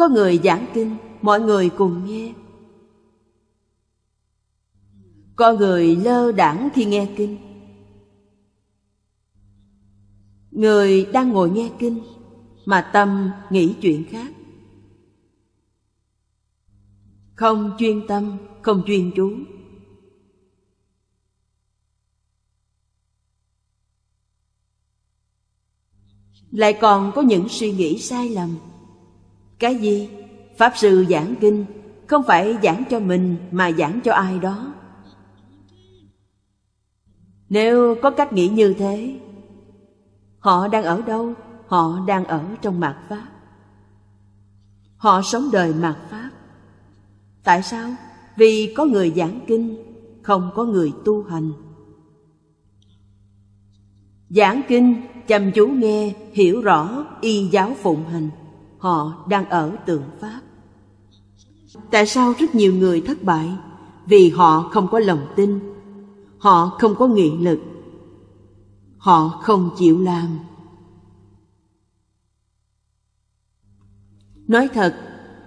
Có người giảng kinh, mọi người cùng nghe. Có người lơ đảng khi nghe kinh. Người đang ngồi nghe kinh mà tâm nghĩ chuyện khác. Không chuyên tâm, không chuyên chú. Lại còn có những suy nghĩ sai lầm. Cái gì? Pháp sư giảng kinh không phải giảng cho mình mà giảng cho ai đó. Nếu có cách nghĩ như thế, họ đang ở đâu? Họ đang ở trong mạt Pháp. Họ sống đời mạt Pháp. Tại sao? Vì có người giảng kinh, không có người tu hành. Giảng kinh, chăm chú nghe, hiểu rõ, y giáo phụng hành. Họ đang ở tượng Pháp. Tại sao rất nhiều người thất bại? Vì họ không có lòng tin, họ không có nghị lực, họ không chịu làm. Nói thật,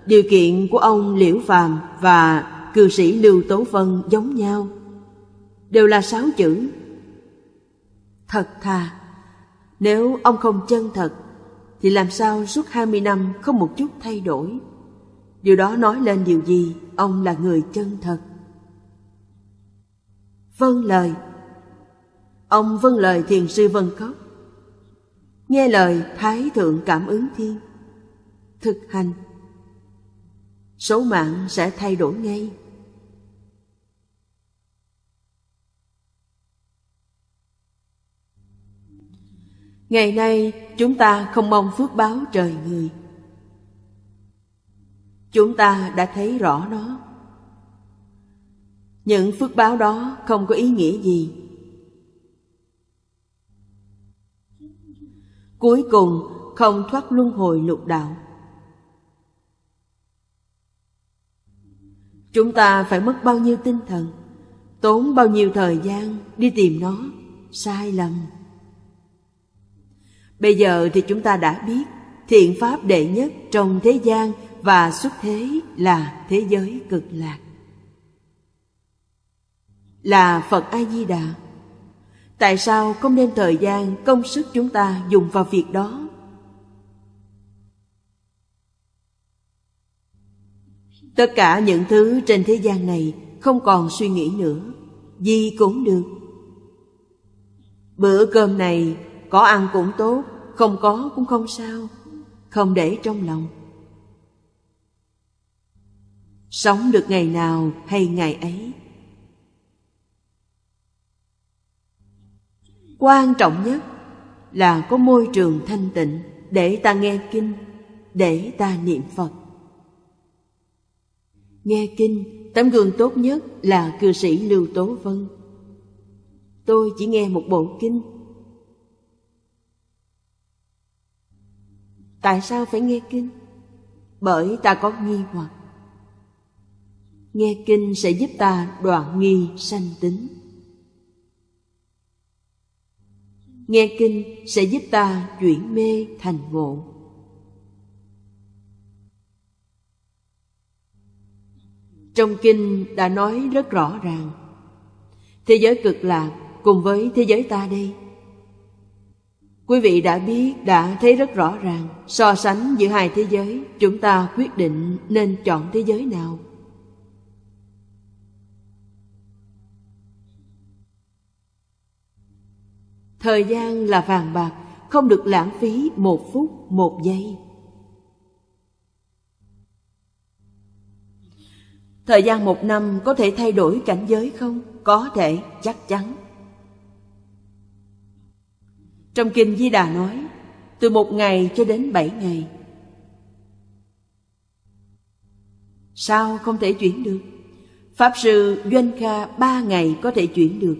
điều kiện của ông Liễu Phàm và cư sĩ Lưu Tố Vân giống nhau, đều là sáu chữ. Thật thà, nếu ông không chân thật, thì làm sao suốt hai mươi năm không một chút thay đổi? Điều đó nói lên điều gì? Ông là người chân thật. Vâng lời Ông vâng lời thiền sư Vân Cốc Nghe lời, Thái Thượng Cảm ứng Thiên Thực hành Số mạng sẽ thay đổi ngay Ngày nay, chúng ta không mong phước báo trời người. Chúng ta đã thấy rõ nó. Những phước báo đó không có ý nghĩa gì. Cuối cùng, không thoát luân hồi lục đạo. Chúng ta phải mất bao nhiêu tinh thần, Tốn bao nhiêu thời gian đi tìm nó, Sai lầm. Bây giờ thì chúng ta đã biết Thiện pháp đệ nhất trong thế gian Và xuất thế là thế giới cực lạc Là Phật A-di-đà Tại sao không nên thời gian, công sức chúng ta dùng vào việc đó? Tất cả những thứ trên thế gian này không còn suy nghĩ nữa, gì cũng được. Bữa cơm này có ăn cũng tốt, không có cũng không sao, không để trong lòng. Sống được ngày nào hay ngày ấy. Quan trọng nhất là có môi trường thanh tịnh để ta nghe kinh, để ta niệm Phật. Nghe kinh, tấm gương tốt nhất là cư sĩ Lưu Tố Vân. Tôi chỉ nghe một bộ kinh. Tại sao phải nghe kinh? Bởi ta có nghi hoặc. Nghe kinh sẽ giúp ta đoạn nghi sanh tính. Nghe kinh sẽ giúp ta chuyển mê thành ngộ. Trong kinh đã nói rất rõ ràng, Thế giới cực lạc cùng với thế giới ta đây Quý vị đã biết, đã thấy rất rõ ràng So sánh giữa hai thế giới Chúng ta quyết định nên chọn thế giới nào Thời gian là vàng bạc Không được lãng phí một phút, một giây Thời gian một năm có thể thay đổi cảnh giới không? Có thể, chắc chắn. Trong Kinh Di Đà nói, từ một ngày cho đến bảy ngày. Sao không thể chuyển được? Pháp sư Doanh Kha ba ngày có thể chuyển được.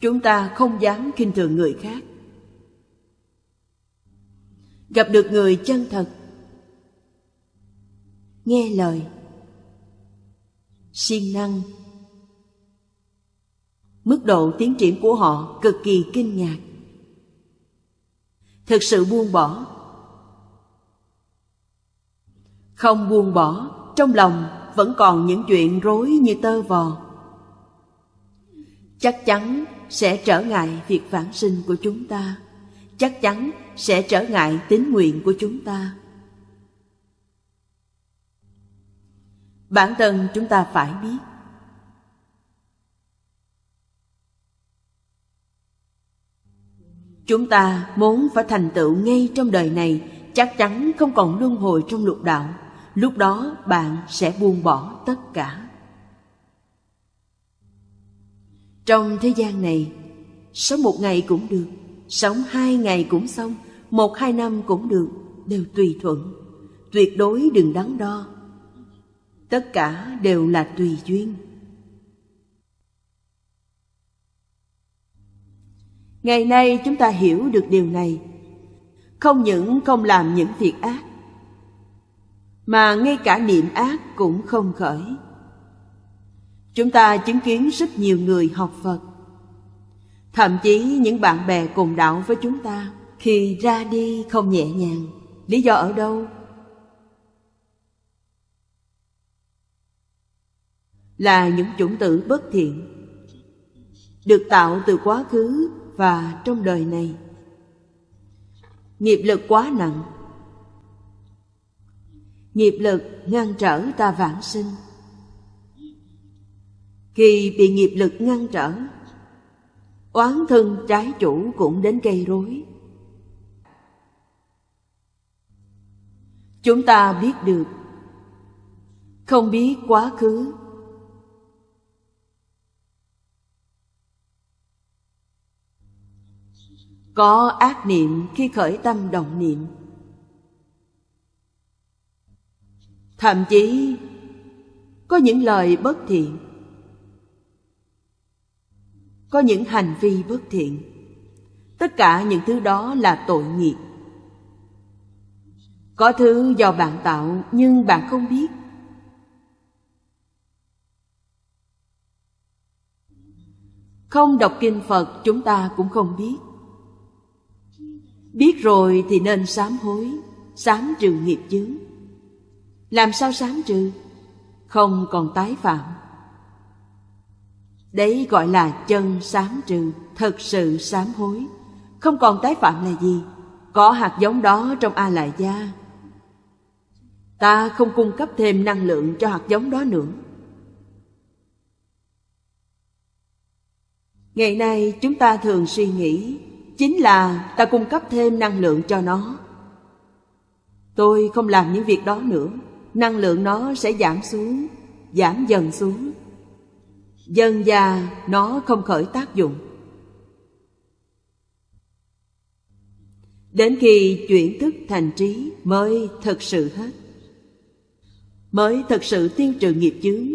Chúng ta không dám khinh thường người khác gặp được người chân thật nghe lời siêng năng mức độ tiến triển của họ cực kỳ kinh ngạc. Thực sự buông bỏ. Không buông bỏ, trong lòng vẫn còn những chuyện rối như tơ vò. Chắc chắn sẽ trở ngại việc vãng sinh của chúng ta. Chắc chắn sẽ trở ngại tín nguyện của chúng ta. Bản thân chúng ta phải biết chúng ta muốn phải thành tựu ngay trong đời này, chắc chắn không còn luân hồi trong lục đạo. Lúc đó, bạn sẽ buông bỏ tất cả. Trong thế gian này, sống một ngày cũng được, sống hai ngày cũng xong, một hai năm cũng được, đều tùy thuận. Tuyệt đối đừng đắn đo. Tất cả đều là tùy duyên. Ngày nay chúng ta hiểu được điều này. Không những không làm những việc ác, mà ngay cả niệm ác cũng không khởi. Chúng ta chứng kiến rất nhiều người học phật, thậm chí những bạn bè cùng đạo với chúng ta khi ra đi không nhẹ nhàng. Lý do ở đâu? Là những chủng tử bất thiện, được tạo từ quá khứ và trong đời này. Nghiệp lực quá nặng. Nghiệp lực ngăn trở ta vãng sinh. Khi bị nghiệp lực ngăn trở, oán thân trái chủ cũng đến gây rối. Chúng ta biết được, không biết quá khứ có ác niệm khi khởi tâm động niệm. Thậm chí, có những lời bất thiện. Có những hành vi bất thiện. Tất cả những thứ đó là tội nghiệp. Có thứ do bạn tạo nhưng bạn không biết. Không đọc kinh phật, chúng ta cũng không biết biết rồi thì nên sám hối sám trừ nghiệp chướng làm sao sám trừ không còn tái phạm Đấy gọi là chân sám trừ, thật sự sám hối. Không còn tái phạm là gì? Có hạt giống đó trong A Lại Gia. Ta không cung cấp thêm năng lượng cho hạt giống đó nữa. Ngày nay chúng ta thường suy nghĩ Chính là ta cung cấp thêm năng lượng cho nó. Tôi không làm những việc đó nữa. Năng lượng nó sẽ giảm xuống, Giảm dần xuống. Dần già nó không khởi tác dụng. Đến khi chuyển thức thành trí mới thật sự hết. Mới thật sự tiêu trừ nghiệp chướng.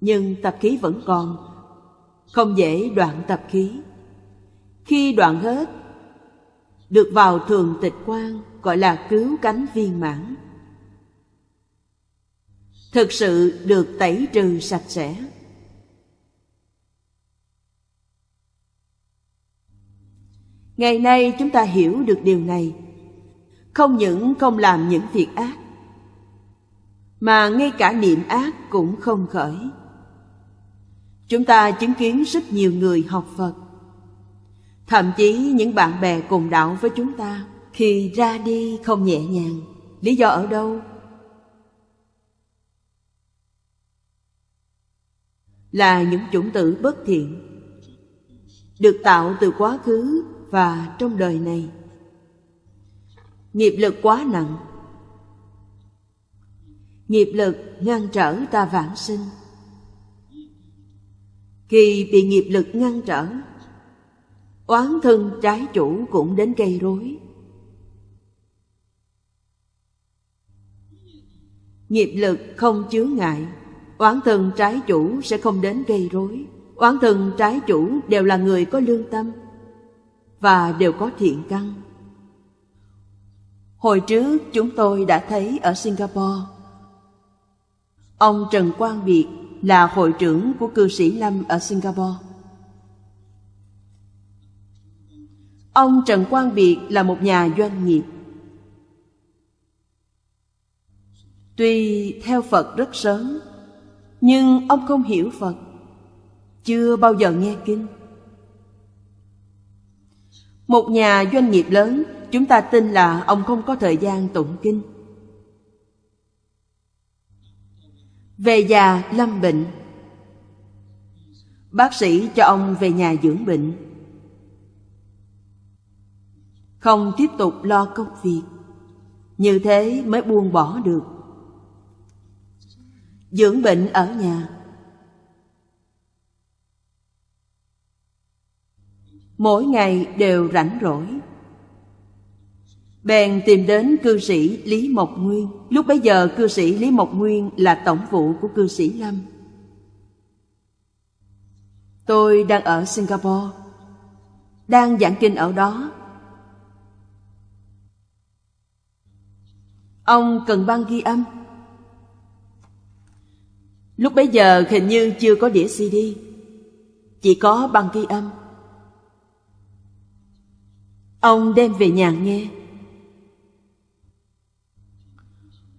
Nhưng tập khí vẫn còn. Không dễ đoạn tập khí. Khi đoạn hết, Được vào thường tịch quan, Gọi là cứu cánh viên mãn. Thực sự được tẩy trừ sạch sẽ. Ngày nay chúng ta hiểu được điều này. Không những không làm những việc ác, mà ngay cả niệm ác cũng không khởi. Chúng ta chứng kiến rất nhiều người học phật thậm chí những bạn bè cùng đạo với chúng ta, khi ra đi không nhẹ nhàng. Lý do ở đâu? Là những chủng tử bất thiện, được tạo từ quá khứ và trong đời này. Nghiệp lực quá nặng, nghiệp lực ngăn trở ta vãng sinh. Khi bị nghiệp lực ngăn trở oán thân trái chủ cũng đến gây rối. Nghiệp lực không chướng ngại, Oán thân trái chủ sẽ không đến gây rối. Oán thân trái chủ đều là người có lương tâm Và đều có thiện căn. Hồi trước chúng tôi đã thấy ở Singapore, Ông Trần Quang Biệt là hội trưởng của cư sĩ Lâm ở Singapore. Ông Trần Quang Biệt là một nhà doanh nghiệp. Tuy theo Phật rất sớm, nhưng ông không hiểu Phật, chưa bao giờ nghe kinh. Một nhà doanh nghiệp lớn, chúng ta tin là ông không có thời gian tụng kinh. Về già lâm bệnh Bác sĩ cho ông về nhà dưỡng bệnh không tiếp tục lo công việc. Như thế mới buông bỏ được. Dưỡng bệnh ở nhà. Mỗi ngày đều rảnh rỗi. Bèn tìm đến cư sĩ Lý Mộc Nguyên. Lúc bấy giờ, cư sĩ Lý Mộc Nguyên là tổng vụ của cư sĩ Lâm. Tôi đang ở Singapore, Đang giảng kinh ở đó. Ông cần băng ghi âm. Lúc bấy giờ hình như chưa có đĩa CD Chỉ có băng ghi âm. Ông đem về nhà nghe.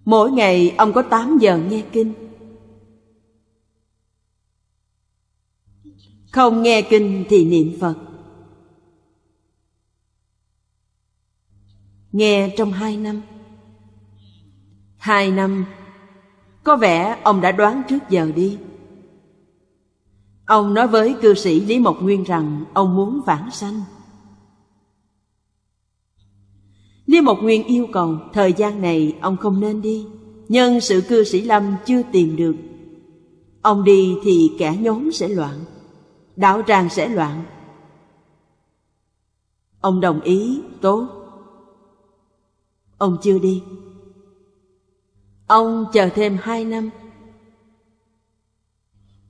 Mỗi ngày ông có 8 giờ nghe kinh. Không nghe kinh thì niệm Phật. Nghe trong hai năm. Hai năm Có vẻ ông đã đoán trước giờ đi Ông nói với cư sĩ Lý Mộc Nguyên rằng Ông muốn vãng sanh Lý Mộc Nguyên yêu cầu Thời gian này ông không nên đi Nhân sự cư sĩ Lâm chưa tìm được Ông đi thì kẻ nhóm sẽ loạn đạo tràng sẽ loạn. Ông đồng ý, tốt. Ông chưa đi. Ông chờ thêm hai năm.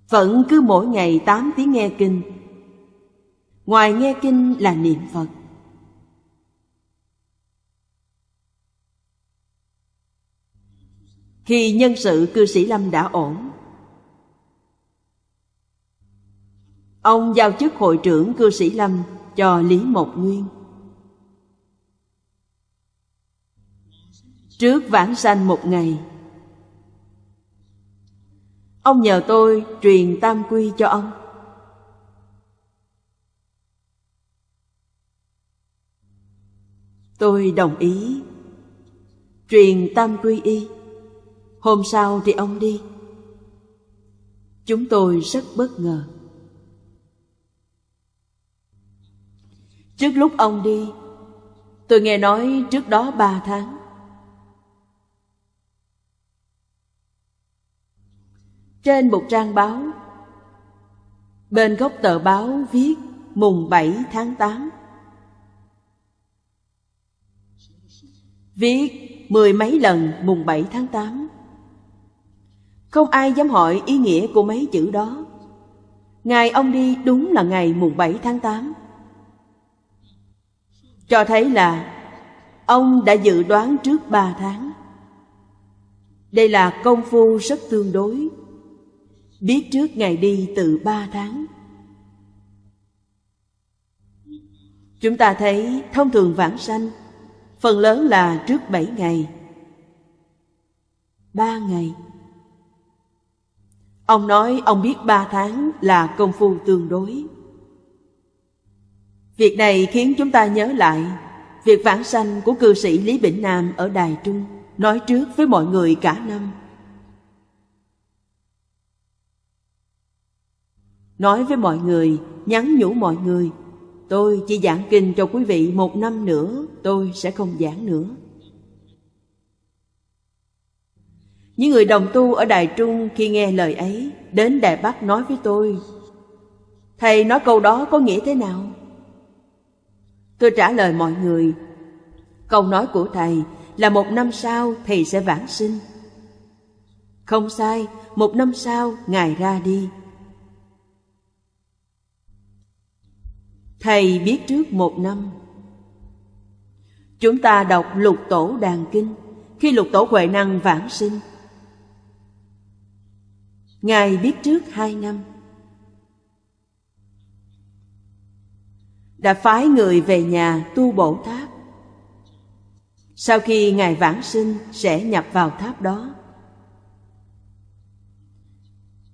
Vẫn cứ mỗi ngày tám tiếng nghe kinh. Ngoài nghe kinh là niệm Phật. Khi nhân sự cư sĩ Lâm đã ổn, Ông giao chức hội trưởng cư sĩ Lâm cho Lý Mộc Nguyên. Trước vãng sanh một ngày, ông nhờ tôi truyền tam quy cho ông. Tôi đồng ý truyền tam quy y. Hôm sau thì ông đi. Chúng tôi rất bất ngờ. Trước lúc ông đi Tôi nghe nói trước đó ba tháng Trên một trang báo. Bên góc tờ báo viết mùng 7 tháng 8 Viết mười mấy lần mùng 7 tháng 8 Không ai dám hỏi ý nghĩa của mấy chữ đó. Ngày ông đi đúng là ngày mùng 7 tháng 8 cho thấy là ông đã dự đoán trước 3 tháng. Đây là công phu rất tương đối, biết trước ngày đi từ ba tháng. Chúng ta thấy thông thường vãng sanh, phần lớn là trước bảy ngày, ba ngày. Ông nói ông biết ba tháng là công phu tương đối. Việc này khiến chúng ta nhớ lại việc vãng sanh của cư sĩ Lý Bỉnh Nam ở Đài Trung nói trước với mọi người cả năm. Nói với mọi người, nhắn nhủ mọi người, tôi chỉ giảng kinh cho quý vị một năm nữa, tôi sẽ không giảng nữa. Những người đồng tu ở Đài Trung khi nghe lời ấy, đến Đài Bắc nói với tôi, Thầy nói câu đó có nghĩa thế nào? Tôi trả lời mọi người Câu nói của Thầy là một năm sau Thầy sẽ vãng sinh Không sai, một năm sau Ngài ra đi Thầy biết trước một năm Chúng ta đọc lục tổ đàn kinh Khi lục tổ Huệ Năng vãng sinh, Ngài biết trước hai năm đã phái người về nhà tu bổ tháp. Sau khi Ngài vãng sinh, sẽ nhập vào tháp đó.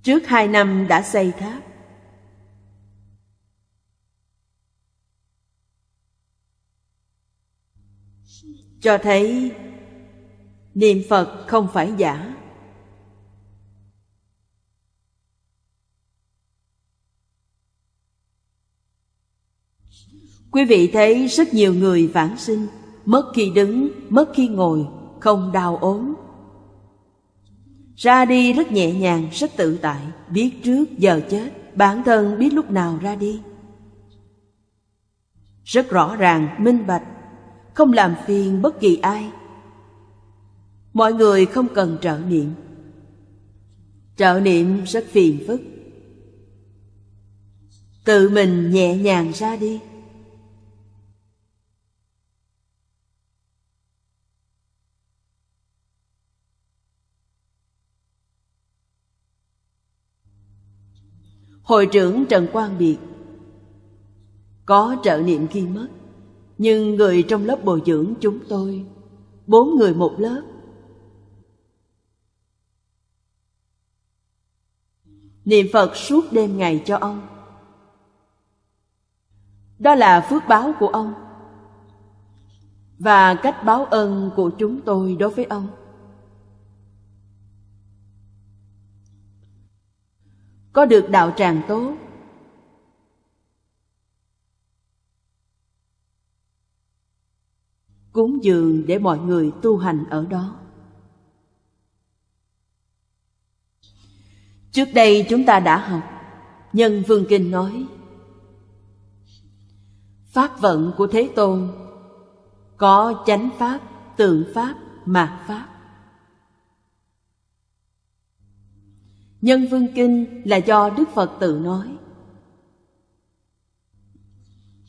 Trước hai năm đã xây tháp. Cho thấy niệm Phật không phải giả. Quý vị thấy rất nhiều người vãng sinh, mất khi đứng, mất khi ngồi, không đau ốm. Ra đi rất nhẹ nhàng, rất tự tại, biết trước giờ chết, bản thân biết lúc nào ra đi. Rất rõ ràng, minh bạch, không làm phiền bất kỳ ai. Mọi người không cần trợ niệm. Trợ niệm rất phiền phức. Tự mình nhẹ nhàng ra đi. Hội trưởng Trần Quang Biệt, Có trợ niệm khi mất nhưng người trong lớp bồi dưỡng chúng tôi, Bốn người một lớp. Niệm Phật suốt đêm ngày cho ông. Đó là phước báo của ông Và cách báo ơn của chúng tôi đối với ông. Có được đạo tràng tốt cúng dường để mọi người tu hành ở đó trước đây chúng ta đã học nhân vương kinh nói pháp vận của thế tôn có chánh pháp tượng pháp mạt pháp Nhân Vương Kinh là do Đức Phật tự nói.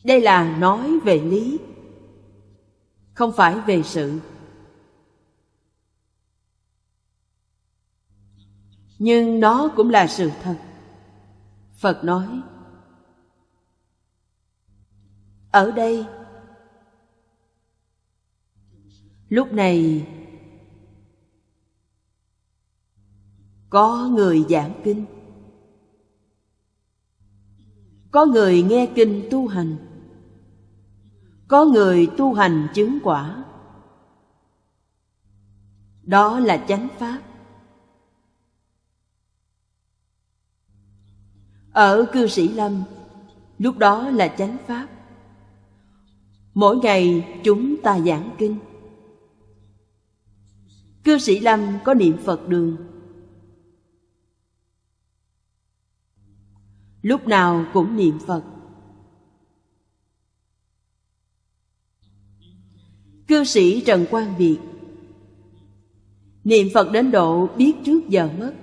Đây là nói về lý, không phải về sự. Nhưng nó cũng là sự thật. Phật nói, ở đây, lúc này Có người giảng kinh Có người nghe kinh tu hành có người tu hành chứng quả. Đó là chánh pháp. Ở cư sĩ Lâm, Lúc đó là chánh pháp. Mỗi ngày chúng ta giảng kinh. Cư sĩ Lâm có niệm Phật đường. Lúc nào cũng niệm phật. Cư sĩ trần quang việt. Niệm phật đến độ biết trước giờ mất.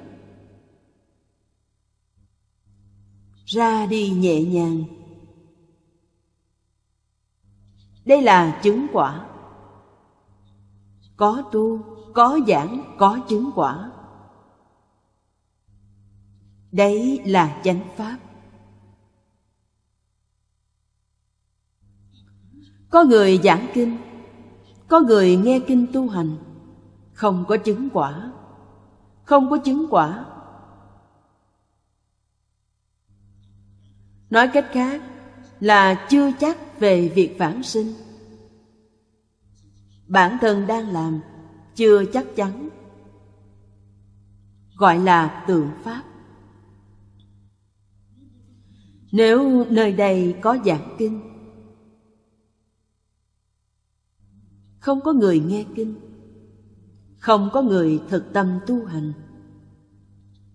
Ra đi nhẹ nhàng. Đây là chứng quả. Có tu, có giảng, có chứng quả. Đấy là chánh pháp. Có người giảng kinh có người nghe kinh tu hành, Không có chứng quả. Không có chứng quả. Nói cách khác là chưa chắc về việc vãng sinh. Bản thân đang làm chưa chắc chắn. Gọi là tượng Pháp. Nếu nơi đây có giảng kinh không có người nghe kinh. Không có người thực tâm tu hành.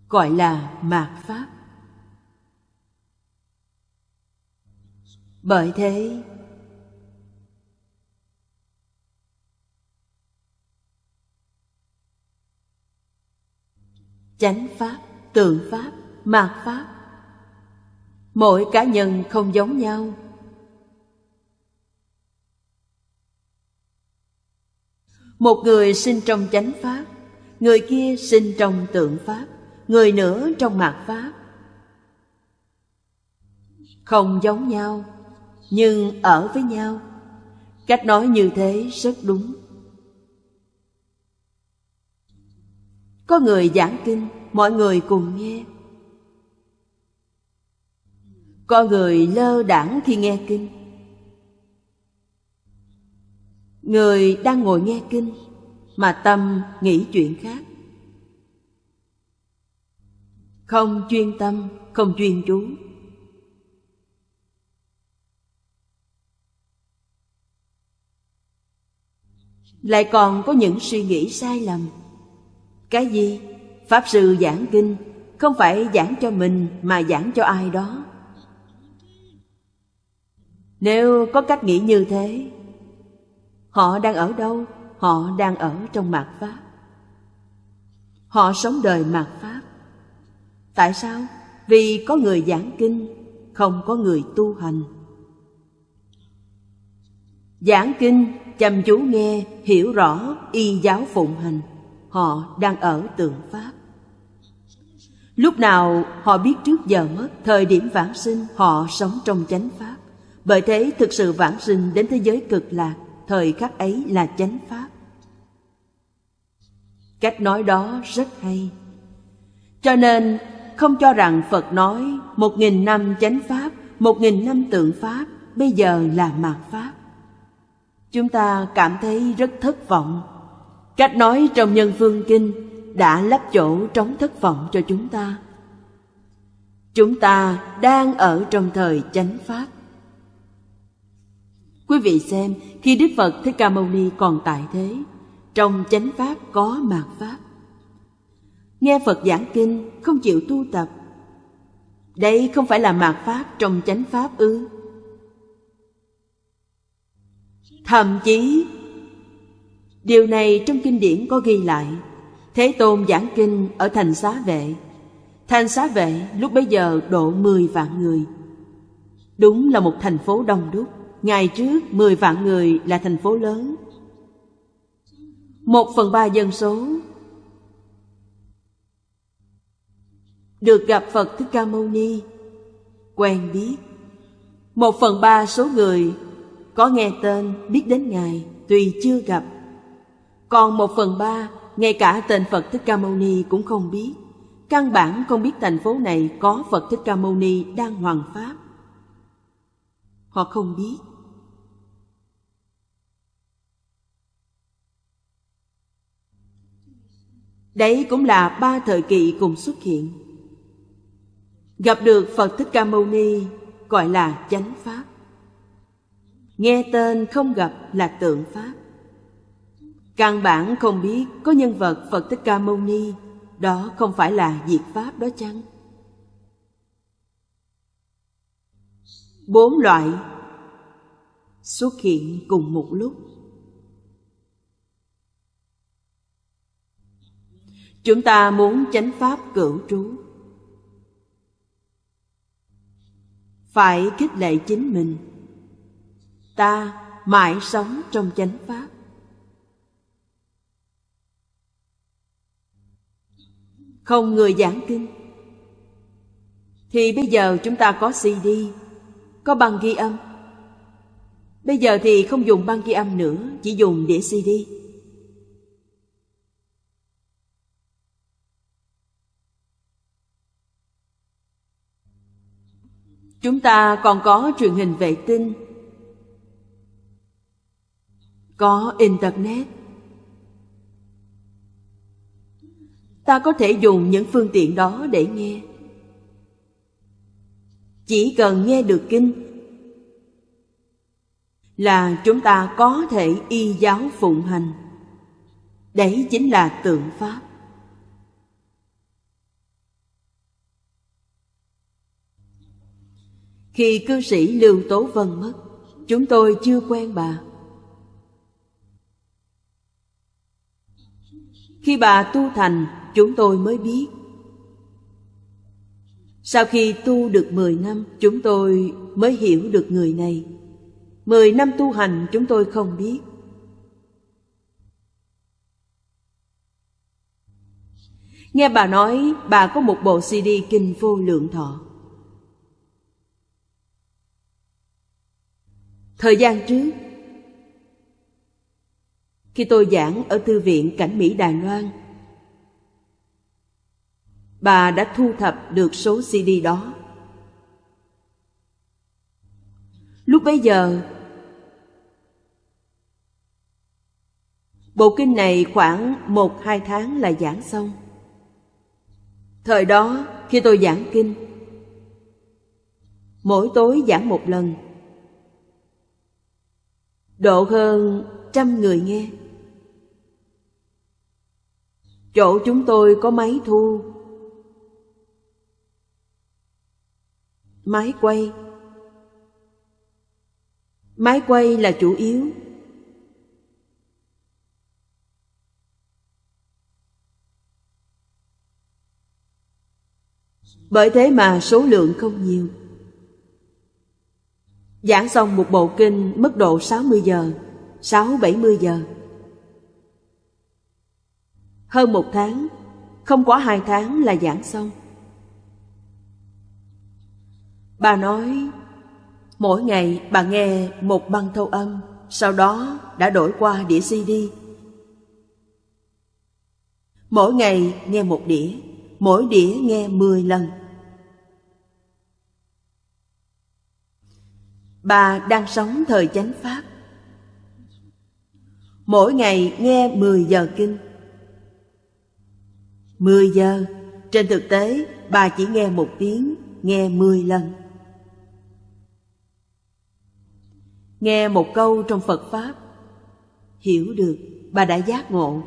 Gọi là mạt pháp. Bởi thế, chánh pháp, tượng pháp, mạt pháp, mỗi cá nhân không giống nhau. Một người sinh trong chánh pháp, Người kia sinh trong tượng pháp, Người nữa trong mạt pháp. Không giống nhau, nhưng ở với nhau. Cách nói như thế rất đúng. Có người giảng kinh, mọi người cùng nghe. Có người lơ đảng khi nghe kinh. Người đang ngồi nghe kinh, mà tâm nghĩ chuyện khác. Không chuyên tâm, không chuyên chú. Lại còn có những suy nghĩ sai lầm. Cái gì? Pháp sư giảng kinh, không phải giảng cho mình mà giảng cho ai đó. Nếu có cách nghĩ như thế họ đang ở đâu? Họ đang ở trong mạt pháp. Họ sống đời mạt pháp. Tại sao? Vì có người giảng kinh, không có người tu hành. Giảng kinh, chăm chú nghe, hiểu rõ, y giáo phụng hành. Họ đang ở tượng pháp. Lúc nào họ biết trước giờ mất, thời điểm vãng sinh, họ sống trong chánh pháp. Bởi thế thực sự vãng sinh đến thế giới cực lạc thời khắc ấy là chánh pháp. Cách nói đó rất hay. Cho nên, không cho rằng phật nói một nghìn năm chánh pháp, một nghìn năm tượng pháp bây giờ là mạt pháp. Chúng ta cảm thấy rất thất vọng. Cách nói trong nhân phương kinh đã lấp chỗ trống thất vọng cho chúng ta. Chúng ta đang ở trong thời chánh pháp quý vị xem, khi đức phật thích ca mâu ni còn tại thế, trong chánh pháp có mạt pháp. Nghe phật giảng kinh, không chịu tu tập. Đây không phải là mạt pháp trong chánh pháp ư? Thậm chí, điều này trong kinh điển có ghi lại. Thế tôn giảng kinh ở thành xá vệ. Thành xá vệ lúc bấy giờ độ mười vạn người. Đúng là một thành phố đông đúc ngày trước mười vạn người là thành phố lớn một phần ba dân số được gặp Phật Thích Ca Mâu Ni, quen biết. Một phần ba số người có nghe tên, biết đến Ngài, tuy chưa gặp. Còn một phần ba, ngay cả tên Phật Thích Ca Mâu Ni cũng không biết. Căn bản không biết thành phố này có Phật Thích Ca Mâu Ni đang hoàng pháp. Họ không biết. Đấy cũng là ba thời kỳ cùng xuất hiện. Gặp được Phật Thích Ca Mâu Ni, gọi là chánh pháp. Nghe tên không gặp là tượng pháp. Căn bản không biết có nhân vật Phật Thích Ca Mâu Ni, đó không phải là diệt pháp đó chăng? Bốn loại xuất hiện cùng một lúc. Chúng ta muốn chánh pháp cửu trú. Phải khích lệ chính mình. Ta mãi sống trong chánh pháp. Không người giảng kinh. Thì bây giờ chúng ta có cd có băng ghi âm. Bây giờ thì không dùng băng ghi âm nữa, chỉ dùng đĩa cd Chúng ta còn có truyền hình vệ tinh. Có Internet. Ta có thể dùng những phương tiện đó để nghe. Chỉ cần nghe được kinh Là chúng ta có thể y giáo phụng hành. Đấy chính là tượng Pháp. Khi cư sĩ Lưu Tố Vân mất, Chúng tôi chưa quen bà. Khi bà tu thành, Chúng tôi mới biết. Sau khi tu được 10 năm, Chúng tôi mới hiểu được người này. 10 năm tu hành, chúng tôi không biết. Nghe bà nói, bà có một bộ CD kinh vô lượng thọ. Thời gian trước, khi tôi giảng ở Thư viện Cảnh Mỹ Đài Loan, bà đã thu thập được số CD đó. Lúc bấy giờ, bộ kinh này khoảng một hai tháng là giảng xong. Thời đó, khi tôi giảng kinh, mỗi tối giảng một lần, độ hơn trăm người nghe. Chỗ chúng tôi có máy thu, máy quay. Máy quay là chủ yếu. Bởi thế mà số lượng không nhiều. Giảng xong một bộ kinh mức độ 60 giờ, 6-70 giờ. Hơn một tháng, không quá hai tháng là giảng xong. Bà nói, mỗi ngày bà nghe một băng thâu âm, sau đó đã đổi qua đĩa CD. Mỗi ngày nghe một đĩa, mỗi đĩa nghe 10 lần. Bà đang sống thời chánh Pháp. Mỗi ngày nghe 10 giờ kinh. 10 giờ, trên thực tế bà chỉ nghe một tiếng, nghe 10 lần. Nghe một câu trong Phật Pháp, hiểu được bà đã giác ngộ.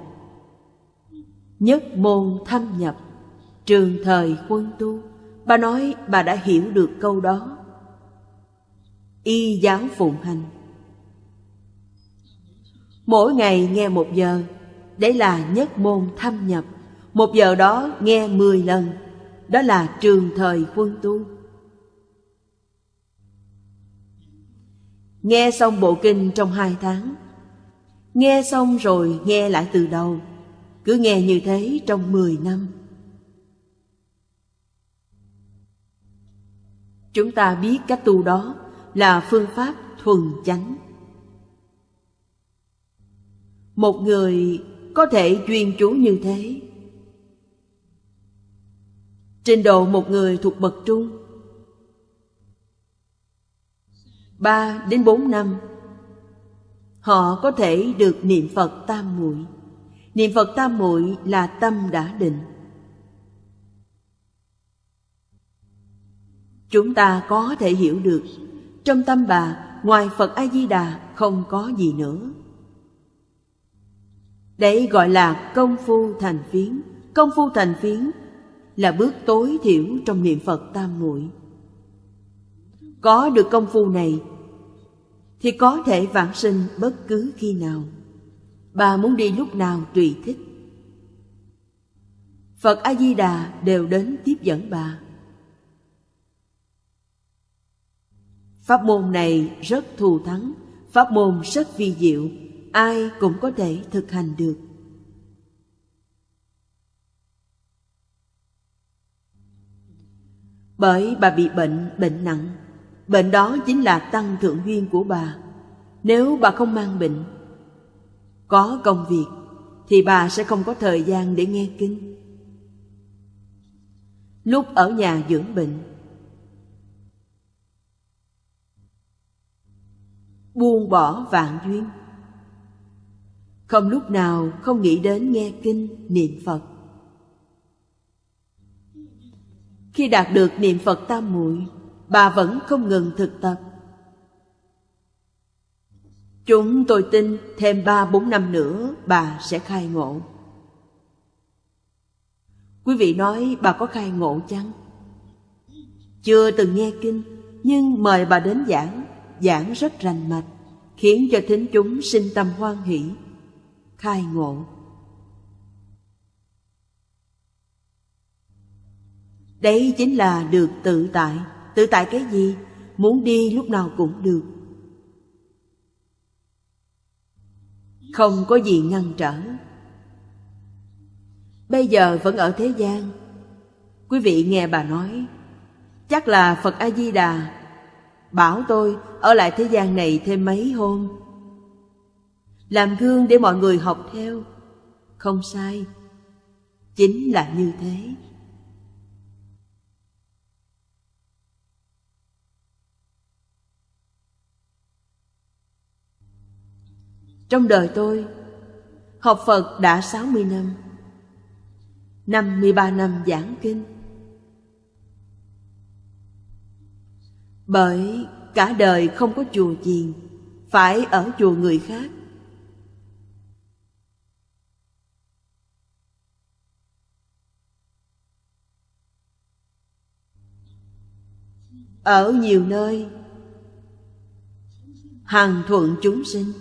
Nhất môn thâm nhập, trường thời quân tu. Bà nói bà đã hiểu được câu đó y giáo phụng hành. Mỗi ngày nghe một giờ, đấy là nhất môn thâm nhập. Một giờ đó nghe mười lần, đó là trường thời quân tu. Nghe xong bộ kinh trong hai tháng, nghe xong rồi nghe lại từ đầu, cứ nghe như thế trong mười năm. Chúng ta biết cách tu đó là phương pháp thuần chánh. Một người có thể chuyên chú như thế. Trình độ một người thuộc bậc trung ba đến bốn năm, họ có thể được niệm Phật tam muội. Niệm Phật tam muội là tâm đã định. Chúng ta có thể hiểu được trong tâm bà, ngoài Phật A-di-đà không có gì nữa. Đấy gọi là công phu thành phiến. Công phu thành phiến là bước tối thiểu trong niệm Phật tam muội. Có được công phu này thì có thể vãng sinh bất cứ khi nào. Bà muốn đi lúc nào tùy thích. Phật A-di-đà đều đến tiếp dẫn bà. Pháp môn này rất thù thắng, pháp môn rất vi diệu, ai cũng có thể thực hành được. Bởi bà bị bệnh, bệnh nặng, bệnh đó chính là tăng thượng duyên của bà. Nếu bà không mang bệnh, có công việc, thì bà sẽ không có thời gian để nghe kinh. Lúc ở nhà dưỡng bệnh, buông bỏ vạn duyên. Không lúc nào không nghĩ đến nghe kinh niệm phật. Khi đạt được niệm phật tam muội, bà vẫn không ngừng thực tập. Chúng tôi tin thêm ba bốn năm nữa bà sẽ khai ngộ. Quý vị nói bà có khai ngộ chăng? Chưa từng nghe kinh, nhưng mời bà đến giảng giảng rất rành mạch, khiến cho thính chúng sinh tâm hoan hỷ, khai ngộ. Đấy chính là được tự tại. Tự tại cái gì? Muốn đi lúc nào cũng được. Không có gì ngăn trở. Bây giờ vẫn ở thế gian. Quý vị nghe bà nói, chắc là Phật A-di-đà Bảo tôi ở lại thế gian này thêm mấy hôm. Làm gương để mọi người học theo. Không sai. Chính là như thế. Trong đời tôi, Học Phật đã 60 năm. 53 năm giảng kinh. Bởi cả đời không có chùa chiền, Phải ở chùa người khác. Ở nhiều nơi Hằng thuận chúng sinh.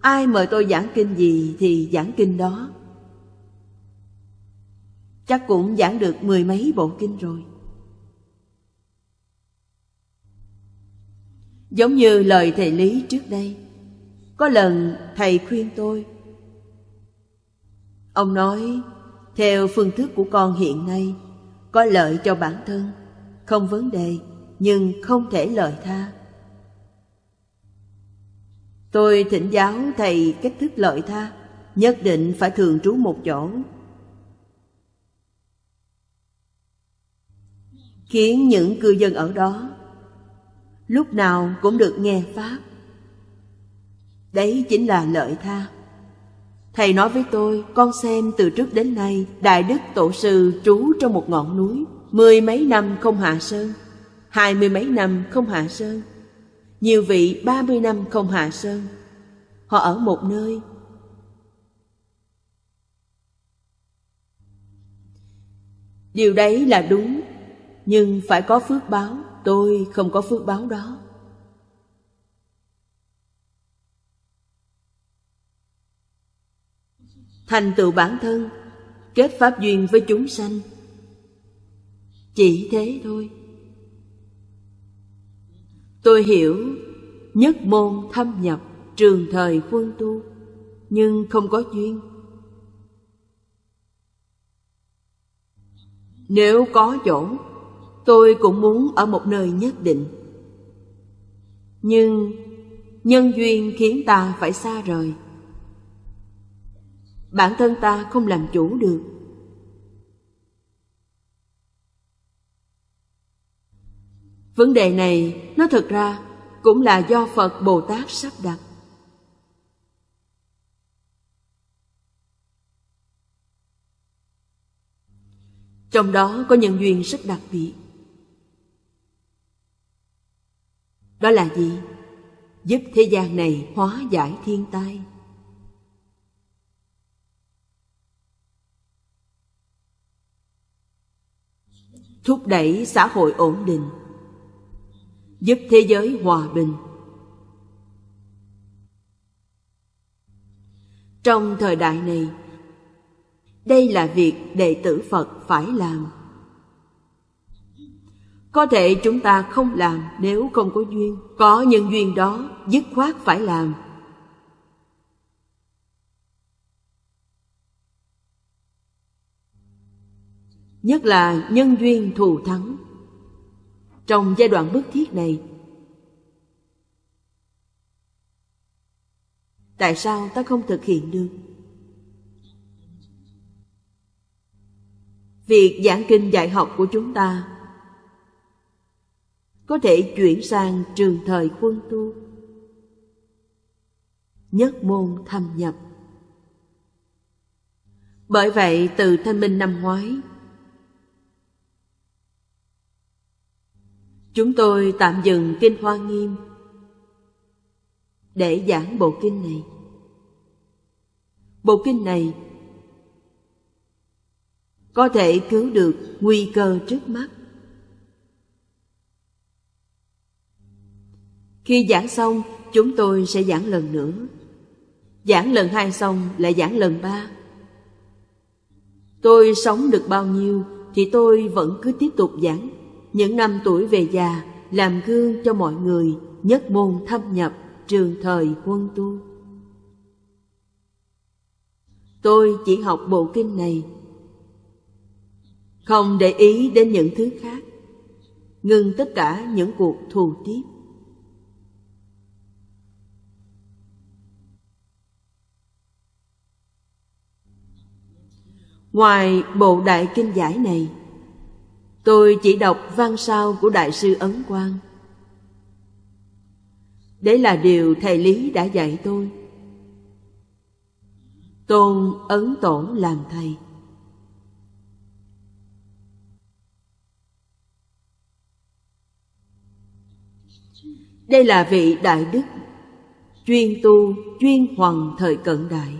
Ai mời tôi giảng kinh gì thì giảng kinh đó. Chắc cũng giảng được mười mấy bộ kinh rồi. Giống như lời thầy Lý trước đây. Có lần thầy khuyên tôi. Ông nói, Theo phương thức của con hiện nay, Có lợi cho bản thân, Không vấn đề, Nhưng không thể lợi tha. Tôi thỉnh giáo thầy cách thức lợi tha, Nhất định phải thường trú một chỗ. Khiến những cư dân ở đó Lúc nào cũng được nghe Pháp. Đấy chính là lợi tha. Thầy nói với tôi, Con xem từ trước đến nay, Đại Đức Tổ Sư trú trong một ngọn núi, Mười mấy năm không hạ sơn, Hai mươi mấy năm không hạ sơn, nhiều vị ba mươi năm không hạ sơn. Họ ở một nơi. Điều đấy là đúng, Nhưng phải có phước báo. Tôi không có phước báo đó. Thành tựu bản thân Kết pháp duyên với chúng sanh. Chỉ thế thôi. Tôi hiểu nhất môn thâm nhập trường thời quân tu nhưng không có duyên. Nếu có chỗ, tôi cũng muốn ở một nơi nhất định. Nhưng nhân duyên khiến ta phải xa rời. Bản thân ta không làm chủ được. Vấn đề này, nó thực ra cũng là do Phật Bồ Tát sắp đặt. Trong đó có nhân duyên rất đặc biệt. Đó là gì? Giúp thế gian này hóa giải thiên tai. Thúc đẩy xã hội ổn định giúp thế giới hòa bình trong thời đại này, đây là việc đệ tử phật phải làm có thể chúng ta không làm nếu không có duyên. Có nhân duyên đó dứt khoát phải làm. Nhất là nhân duyên thù thắng. Trong giai đoạn bức thiết này, tại sao ta không thực hiện được? Việc giảng kinh dạy học của chúng ta có thể chuyển sang trường thời quân tu nhất môn thâm nhập bởi vậy, từ thanh minh năm ngoái, Chúng tôi tạm dừng Kinh Hoa Nghiêm để giảng bộ kinh này. Bộ kinh này có thể cứu được nguy cơ trước mắt. Khi giảng xong, chúng tôi sẽ giảng lần nữa. Giảng lần hai xong lại giảng lần ba. Tôi sống được bao nhiêu thì tôi vẫn cứ tiếp tục giảng những năm tuổi về già làm gương cho mọi người nhất môn thâm nhập trường thời quân tu. Tôi chỉ học bộ kinh này, không để ý đến những thứ khác, ngừng tất cả những cuộc thù tiếp. Ngoài bộ đại kinh giải này, tôi chỉ đọc văn sao của Đại sư Ấn Quang. Đấy là điều thầy Lý đã dạy tôi. Tôn Ấn Tổ làm thầy. Đây là vị đại đức chuyên tu chuyên hoàng thời cận đại.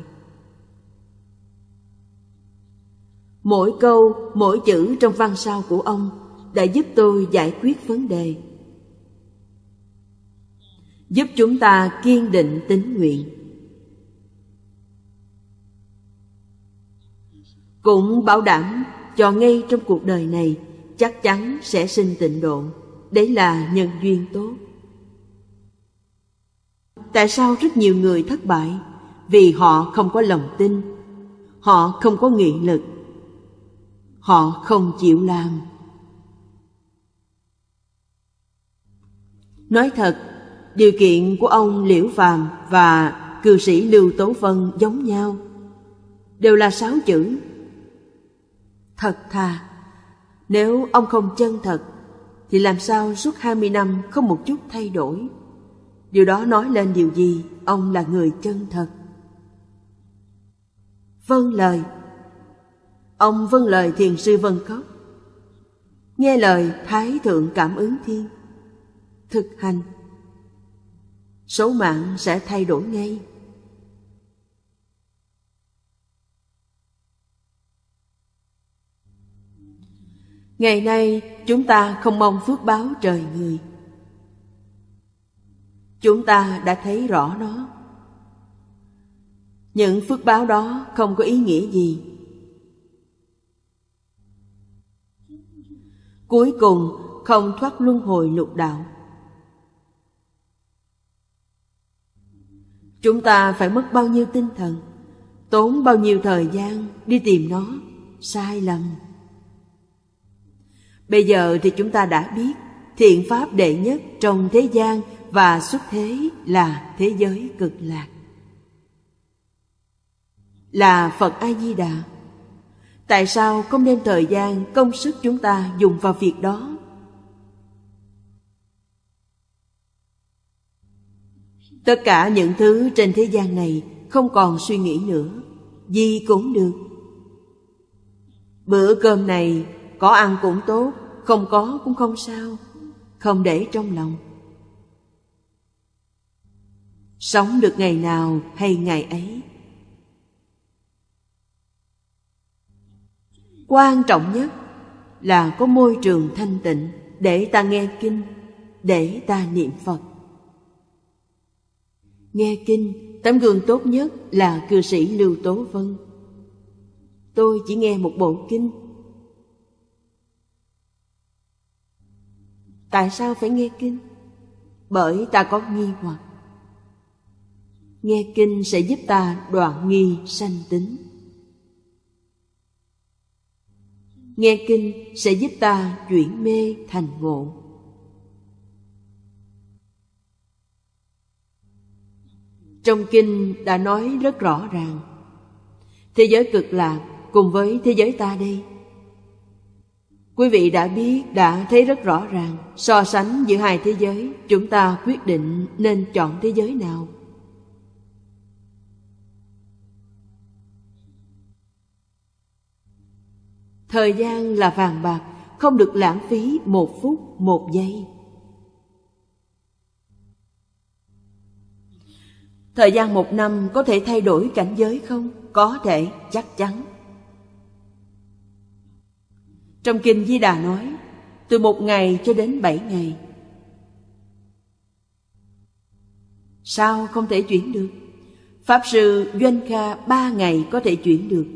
Mỗi câu, mỗi chữ trong văn sao của ông đã giúp tôi giải quyết vấn đề. Giúp chúng ta kiên định tín nguyện. Cũng bảo đảm cho ngay trong cuộc đời này chắc chắn sẽ sinh tịnh độ. Đấy là nhân duyên tốt. Tại sao rất nhiều người thất bại? Vì họ không có lòng tin, họ không có nghị lực, họ không chịu làm. Nói thật, điều kiện của ông Liễu Phàm và cư sĩ Lưu Tố Vân giống nhau, đều là sáu chữ. Thật thà, nếu ông không chân thật, thì làm sao suốt hai mươi năm không một chút thay đổi? Điều đó nói lên điều gì? Ông là người chân thật. Vâng lời Ông vâng lời thiền sư Vân Cốc Nghe lời, Thái Thượng Cảm ứng Thiên. Thực hành. Số mạng sẽ thay đổi ngay. Ngày nay, chúng ta không mong phước báo trời người. Chúng ta đã thấy rõ nó. Những phước báo đó không có ý nghĩa gì. Cuối cùng, không thoát luân hồi lục đạo. Chúng ta phải mất bao nhiêu tinh thần, Tốn bao nhiêu thời gian đi tìm nó, Sai lầm. Bây giờ thì chúng ta đã biết, Thiện pháp đệ nhất trong thế gian và xuất thế là thế giới cực lạc. Là phật a di đà tại sao không đem thời gian, công sức chúng ta dùng vào việc đó? Tất cả những thứ trên thế gian này không còn suy nghĩ nữa, gì cũng được. Bữa cơm này có ăn cũng tốt, không có cũng không sao, không để trong lòng. Sống được ngày nào hay ngày ấy Quan trọng nhất là có môi trường thanh tịnh Để ta nghe kinh, Để ta niệm Phật. Nghe kinh, Tấm gương tốt nhất là cư sĩ Lưu Tố Vân. Tôi chỉ nghe một bộ kinh. Tại sao phải nghe kinh? Bởi ta có nghi hoặc. Nghe kinh sẽ giúp ta đoạn nghi sanh tính. Nghe kinh sẽ giúp ta chuyển mê thành ngộ. Trong kinh đã nói rất rõ ràng Thế giới cực lạc cùng với thế giới ta đây. Quý vị đã biết, đã thấy rất rõ ràng So sánh giữa hai thế giới Chúng ta quyết định nên chọn thế giới nào. Thời gian là vàng bạc, không được lãng phí một phút, một giây. Thời gian một năm có thể thay đổi cảnh giới không? Có thể, chắc chắn. Trong Kinh Di Đà nói, từ một ngày cho đến bảy ngày. Sao không thể chuyển được? Pháp sư Doanh Kha ba ngày có thể chuyển được.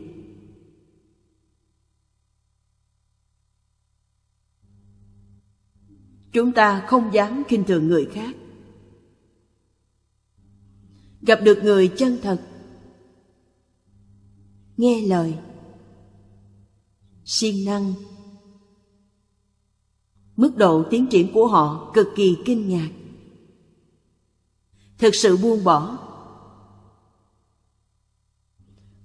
Chúng ta không dám khinh thường người khác. Gặp được người chân thật, Nghe lời, siêng năng. Mức độ tiến triển của họ cực kỳ kinh ngạc. Thực sự buông bỏ.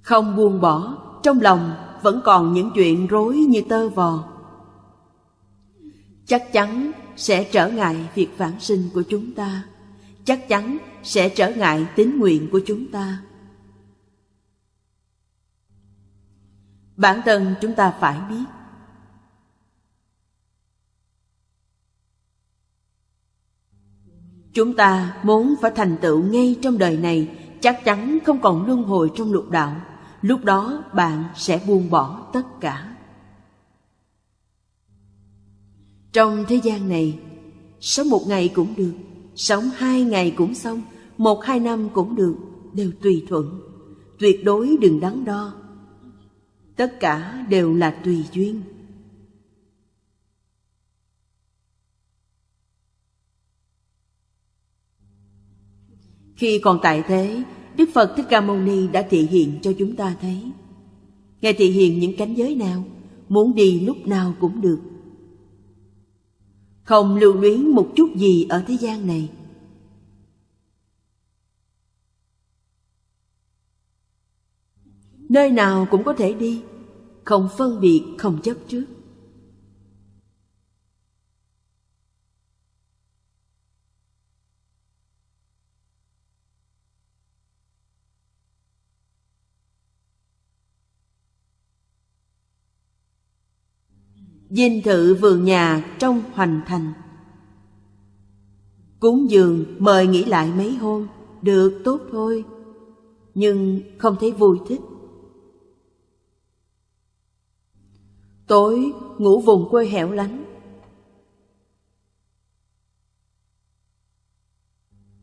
Không buông bỏ, Trong lòng vẫn còn những chuyện rối như tơ vò. Chắc chắn sẽ trở ngại việc vãng sinh của chúng ta. Chắc chắn sẽ trở ngại tín nguyện của chúng ta. Bản thân chúng ta phải biết, Chúng ta muốn phải thành tựu ngay trong đời này, Chắc chắn không còn luân hồi trong lục đạo Lúc đó bạn sẽ buông bỏ tất cả Trong thế gian này Sống một ngày cũng được Sống hai ngày cũng xong Một hai năm cũng được Đều tùy thuận Tuyệt đối đừng đắn đo Tất cả đều là tùy duyên Khi còn tại thế, Đức Phật Thích Ca Mâu Ni đã thị hiện cho chúng ta thấy. Ngài thị hiện những cánh giới nào, muốn đi lúc nào cũng được. Không lưu luyến một chút gì ở thế gian này. Nơi nào cũng có thể đi, không phân biệt, không chấp trước. Dinh thự vườn nhà trong hoành thành. Cúng dường mời nghỉ lại mấy hôm Được tốt thôi Nhưng không thấy vui thích. Tối ngủ vùng quê hẻo lánh.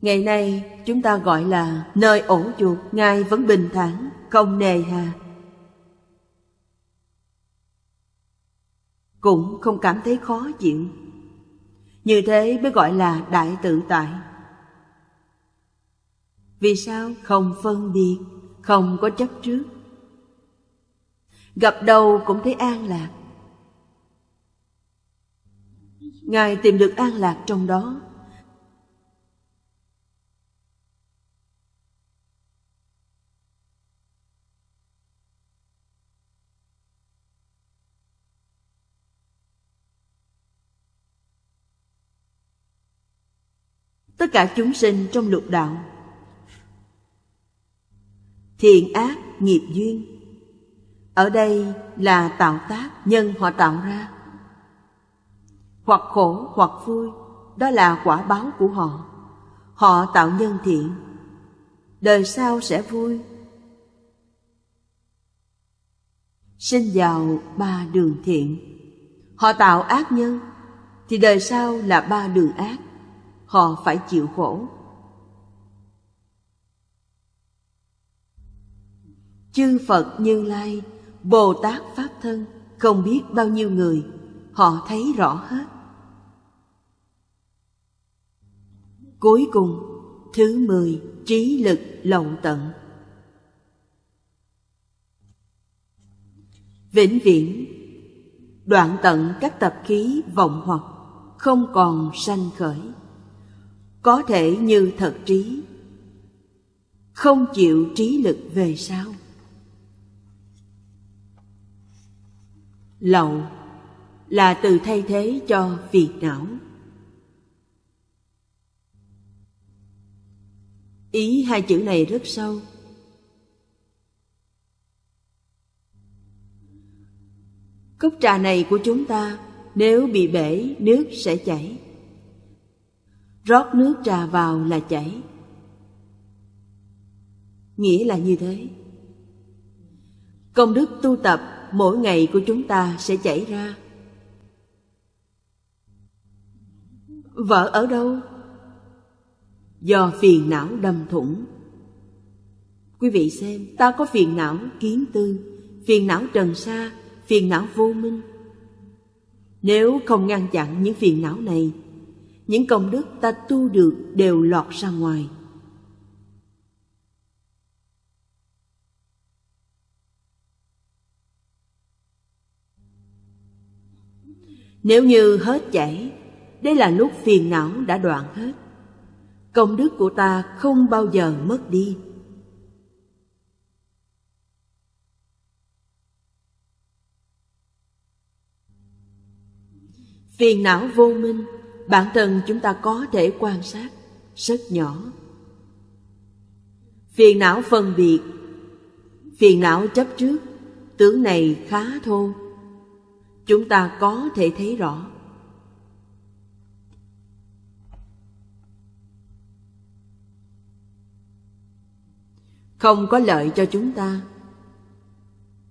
Ngày nay chúng ta gọi là nơi ổ chuột Ngài vẫn bình thản, không nề hà. Cũng không cảm thấy khó chịu. Như thế mới gọi là đại tự tại. Vì sao không phân biệt, không có chấp trước? Gặp đâu cũng thấy an lạc. Ngài tìm được an lạc trong đó tất cả chúng sinh trong lục đạo. Thiện ác, nghiệp duyên. Ở đây là tạo tác nhân họ tạo ra. Hoặc khổ, hoặc vui, đó là quả báo của họ. Họ tạo nhân thiện. Đời sau sẽ vui. Sinh vào ba đường thiện. Họ tạo ác nhân, thì đời sau là ba đường ác họ phải chịu khổ. Chư phật như lai, bồ tát pháp thân, không biết bao nhiêu người, họ thấy rõ hết. Cuối cùng, thứ mười, trí lực lộng tận. Vĩnh viễn, đoạn tận các tập khí vọng hoặc không còn sanh khởi có thể như thật trí. Không chịu trí lực về sau. Lậu là từ thay thế cho phiền não. Ý hai chữ này rất sâu. Cốc trà này của chúng ta nếu bị bể, nước sẽ chảy rót nước trà vào là chảy. Nghĩa là như thế. Công đức tu tập mỗi ngày của chúng ta sẽ chảy ra. Vợ ở đâu? Do phiền não đâm thủng. Quý vị xem, ta có phiền não kiến tư phiền não trần sa phiền não vô minh. Nếu không ngăn chặn những phiền não này những công đức ta tu được đều lọt ra ngoài. Nếu như hết chảy, đây là lúc phiền não đã đoạn hết. Công đức của ta không bao giờ mất đi. Phiền não vô minh bản thân chúng ta có thể quan sát rất nhỏ. Phiền não phân biệt, phiền não chấp trước, tướng này khá thô. Chúng ta có thể thấy rõ. Không có lợi cho chúng ta